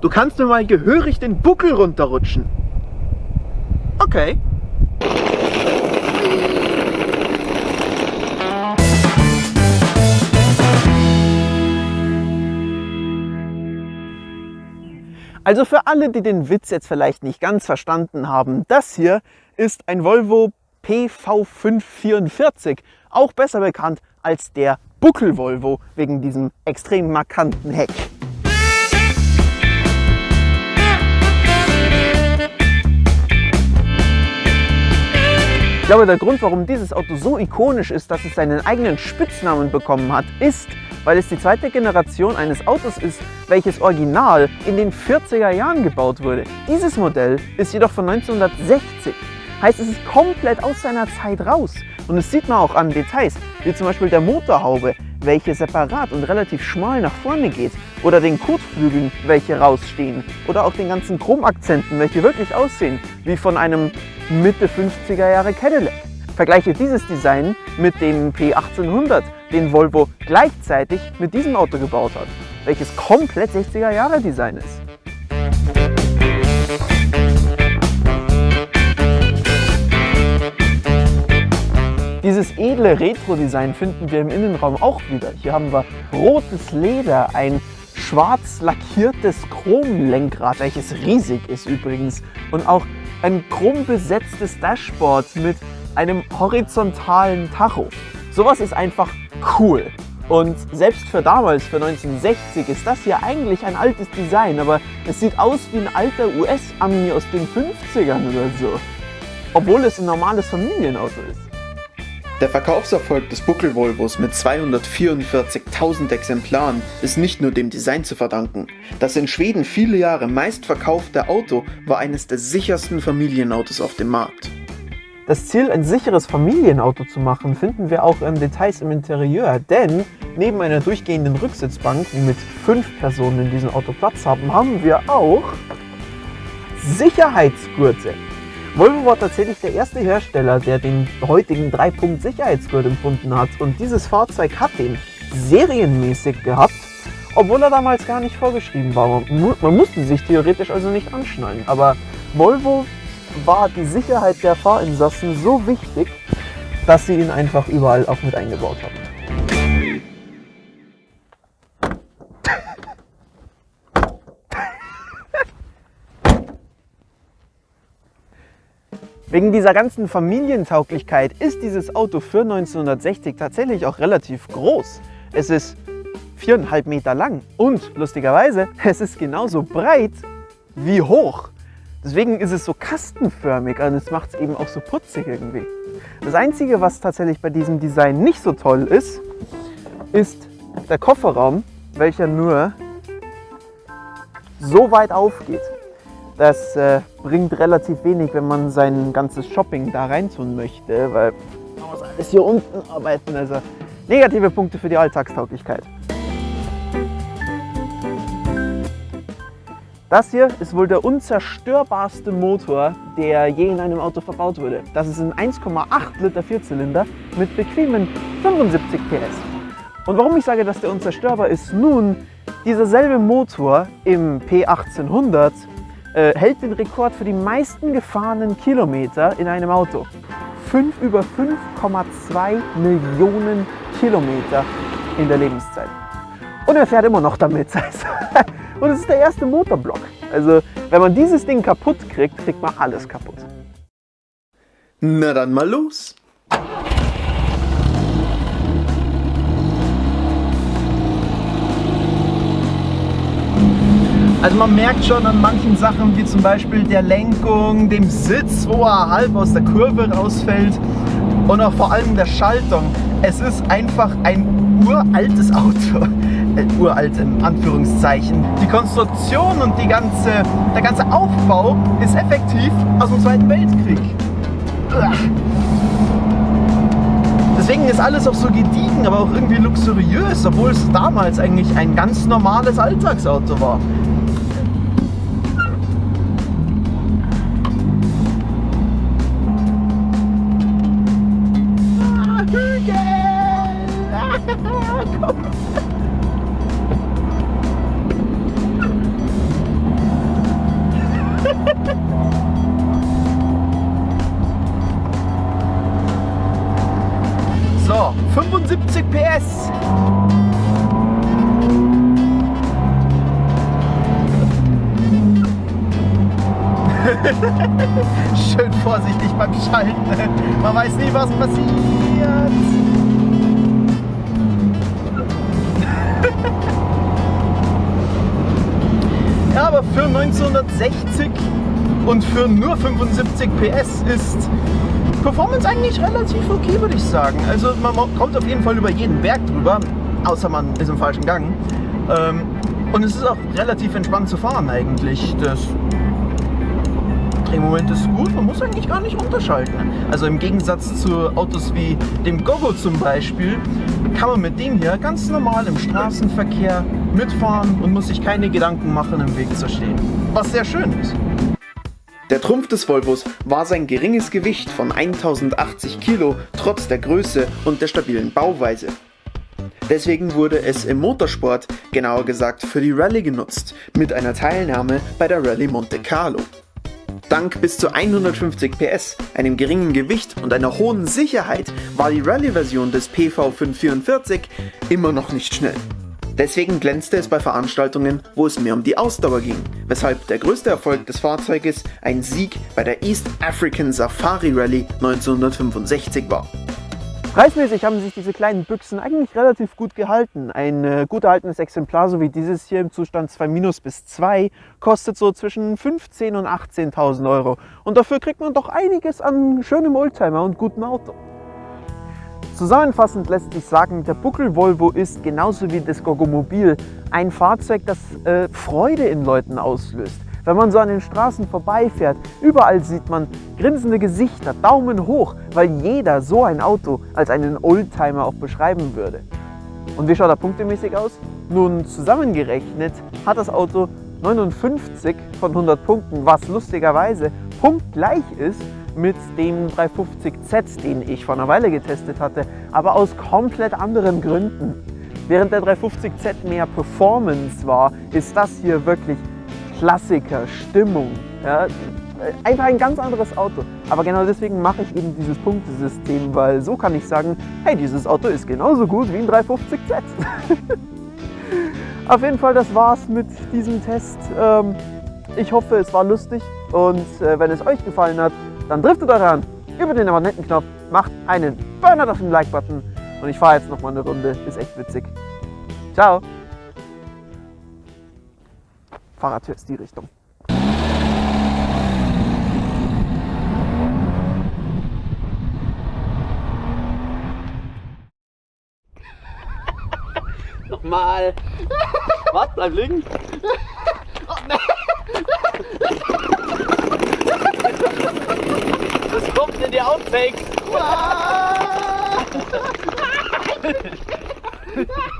Du kannst mir mal gehörig den Buckel runterrutschen. Okay. Also für alle, die den Witz jetzt vielleicht nicht ganz verstanden haben, das hier ist ein Volvo PV544, auch besser bekannt als der Buckel-Volvo wegen diesem extrem markanten Heck. Glaube, der Grund, warum dieses Auto so ikonisch ist, dass es seinen eigenen Spitznamen bekommen hat, ist, weil es die zweite Generation eines Autos ist, welches original in den 40er Jahren gebaut wurde. Dieses Modell ist jedoch von 1960. Heißt, es ist komplett aus seiner Zeit raus. Und das sieht man auch an Details, wie zum Beispiel der Motorhaube, welche separat und relativ schmal nach vorne geht. Oder den Kotflügeln, welche rausstehen. Oder auch den ganzen Chromakzenten, welche wirklich aussehen wie von einem Mitte 50er Jahre Cadillac. Vergleiche dieses Design mit dem P1800, den Volvo gleichzeitig mit diesem Auto gebaut hat, welches komplett 60er Jahre Design ist. Dieses edle Retro-Design finden wir im Innenraum auch wieder. Hier haben wir rotes Leder, ein schwarz lackiertes Chromlenkrad, welches riesig ist übrigens, und auch ein chrombesetztes Dashboard mit einem horizontalen Tacho. Sowas ist einfach cool. Und selbst für damals, für 1960, ist das hier eigentlich ein altes Design, aber es sieht aus wie ein alter US-Ami aus den 50ern oder so. Obwohl es ein normales Familienauto ist. Der Verkaufserfolg des Buckel-Volvos mit 244.000 Exemplaren ist nicht nur dem Design zu verdanken. Das in Schweden viele Jahre meistverkaufte Auto war eines der sichersten Familienautos auf dem Markt. Das Ziel, ein sicheres Familienauto zu machen, finden wir auch in Details im Interieur, denn neben einer durchgehenden Rücksitzbank, mit fünf Personen in diesem Auto Platz haben, haben wir auch Sicherheitsgurte. Volvo war tatsächlich der erste Hersteller, der den heutigen 3-Punkt-Sicherheitsgurt empfunden hat und dieses Fahrzeug hat den serienmäßig gehabt, obwohl er damals gar nicht vorgeschrieben war. Man musste sich theoretisch also nicht anschnallen, aber Volvo war die Sicherheit der Fahrinsassen so wichtig, dass sie ihn einfach überall auch mit eingebaut haben. Wegen dieser ganzen Familientauglichkeit ist dieses Auto für 1960 tatsächlich auch relativ groß. Es ist viereinhalb Meter lang und lustigerweise, es ist genauso breit wie hoch. Deswegen ist es so kastenförmig und es macht es eben auch so putzig irgendwie. Das Einzige, was tatsächlich bei diesem Design nicht so toll ist, ist der Kofferraum, welcher nur so weit aufgeht. Das äh, bringt relativ wenig, wenn man sein ganzes Shopping da rein tun möchte, weil man muss alles hier unten arbeiten. Also negative Punkte für die Alltagstauglichkeit. Das hier ist wohl der unzerstörbarste Motor, der je in einem Auto verbaut wurde. Das ist ein 1,8 Liter Vierzylinder mit bequemen 75 PS. Und warum ich sage, dass der unzerstörbar ist? Nun, dieser selbe Motor im P1800 äh, hält den Rekord für die meisten gefahrenen Kilometer in einem Auto. 5 über 5,2 Millionen Kilometer in der Lebenszeit. Und er fährt immer noch damit. Und es ist der erste Motorblock. Also wenn man dieses Ding kaputt kriegt, kriegt man alles kaputt. Na dann mal los. Also man merkt schon an manchen Sachen, wie zum Beispiel der Lenkung, dem Sitz, wo er halb aus der Kurve rausfällt und auch vor allem der Schaltung. Es ist einfach ein uraltes Auto. Äh, uralt in Anführungszeichen. Die Konstruktion und die ganze, der ganze Aufbau ist effektiv aus dem Zweiten Weltkrieg. Deswegen ist alles auch so gediegen, aber auch irgendwie luxuriös, obwohl es damals eigentlich ein ganz normales Alltagsauto war. 170 PS. Schön vorsichtig beim Schalten. Man weiß nie, was passiert. ja, aber für 1960 und für nur 75 PS ist Performance eigentlich relativ okay, würde ich sagen. Also man kommt auf jeden Fall über jeden Berg drüber, außer man ist im falschen Gang. Ähm, und es ist auch relativ entspannt zu fahren eigentlich. Das Drehmoment ist gut, man muss eigentlich gar nicht unterschalten. Also im Gegensatz zu Autos wie dem Gogo zum Beispiel, kann man mit dem hier ganz normal im Straßenverkehr mitfahren und muss sich keine Gedanken machen, im Weg zu stehen. Was sehr schön ist. Der Trumpf des Volvos war sein geringes Gewicht von 1080 Kilo trotz der Größe und der stabilen Bauweise. Deswegen wurde es im Motorsport, genauer gesagt für die Rallye genutzt, mit einer Teilnahme bei der Rallye Monte Carlo. Dank bis zu 150 PS, einem geringen Gewicht und einer hohen Sicherheit war die Rallye-Version des PV544 immer noch nicht schnell. Deswegen glänzte es bei Veranstaltungen, wo es mehr um die Ausdauer ging, weshalb der größte Erfolg des Fahrzeuges ein Sieg bei der East African Safari Rally 1965 war. Preismäßig haben sich diese kleinen Büchsen eigentlich relativ gut gehalten. Ein äh, gut erhaltenes Exemplar, so wie dieses hier im Zustand 2 bis 2, kostet so zwischen 15.000 und 18.000 Euro. Und dafür kriegt man doch einiges an schönem Oldtimer und gutem Auto. Zusammenfassend lässt sich sagen, der Buckel Volvo ist genauso wie das Gogomobil ein Fahrzeug, das äh, Freude in Leuten auslöst. Wenn man so an den Straßen vorbeifährt, überall sieht man grinsende Gesichter, Daumen hoch, weil jeder so ein Auto als einen Oldtimer auch beschreiben würde. Und wie schaut er punktemäßig aus? Nun zusammengerechnet hat das Auto 59 von 100 Punkten, was lustigerweise punktgleich ist mit dem 350Z, den ich vor einer Weile getestet hatte, aber aus komplett anderen Gründen. Während der 350Z mehr Performance war, ist das hier wirklich Klassiker, Stimmung. Ja, einfach ein ganz anderes Auto. Aber genau deswegen mache ich eben dieses Punktesystem, weil so kann ich sagen, hey, dieses Auto ist genauso gut wie ein 350Z. Auf jeden Fall, das war's mit diesem Test. Ähm, ich hoffe, es war lustig und äh, wenn es euch gefallen hat, dann driftet euch an über den Abonnentenknopf, macht einen Burner auf den Like-Button und ich fahre jetzt noch mal eine Runde. Ist echt witzig. Ciao! Fahrradtür ist die Richtung. Nochmal. Warte, bleib liegen. Oh, nee. Das kommt in die Outtakes.